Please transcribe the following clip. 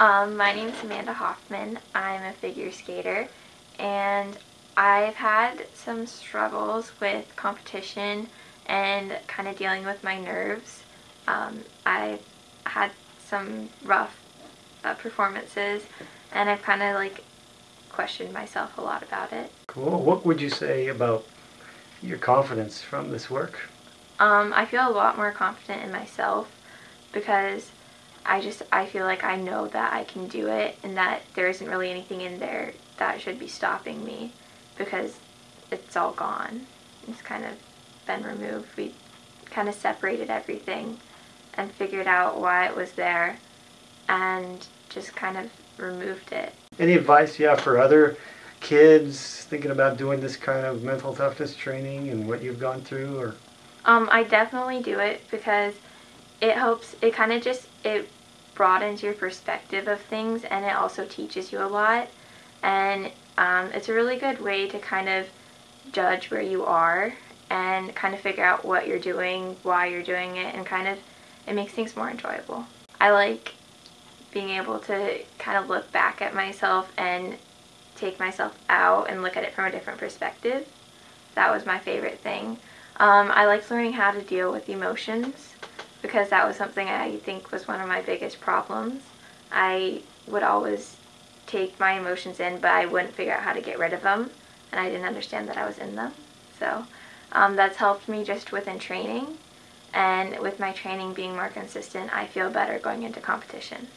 Um, my name is Amanda Hoffman. I'm a figure skater and I've had some struggles with competition and kind of dealing with my nerves. Um, I've had some rough uh, performances and I've kind of like questioned myself a lot about it. Cool. What would you say about your confidence from this work? Um, I feel a lot more confident in myself because I just I feel like I know that I can do it and that there isn't really anything in there that should be stopping me because it's all gone. It's kind of been removed. We kind of separated everything and figured out why it was there and just kind of removed it. Any advice you have for other kids thinking about doing this kind of mental toughness training and what you've gone through or um, I definitely do it because it helps it kind of just it broadens your perspective of things and it also teaches you a lot and um, it's a really good way to kind of judge where you are and kind of figure out what you're doing, why you're doing it, and kind of it makes things more enjoyable. I like being able to kind of look back at myself and take myself out and look at it from a different perspective. That was my favorite thing. Um, I liked learning how to deal with emotions because that was something I think was one of my biggest problems. I would always take my emotions in, but I wouldn't figure out how to get rid of them, and I didn't understand that I was in them. So um, that's helped me just within training, and with my training being more consistent, I feel better going into competition.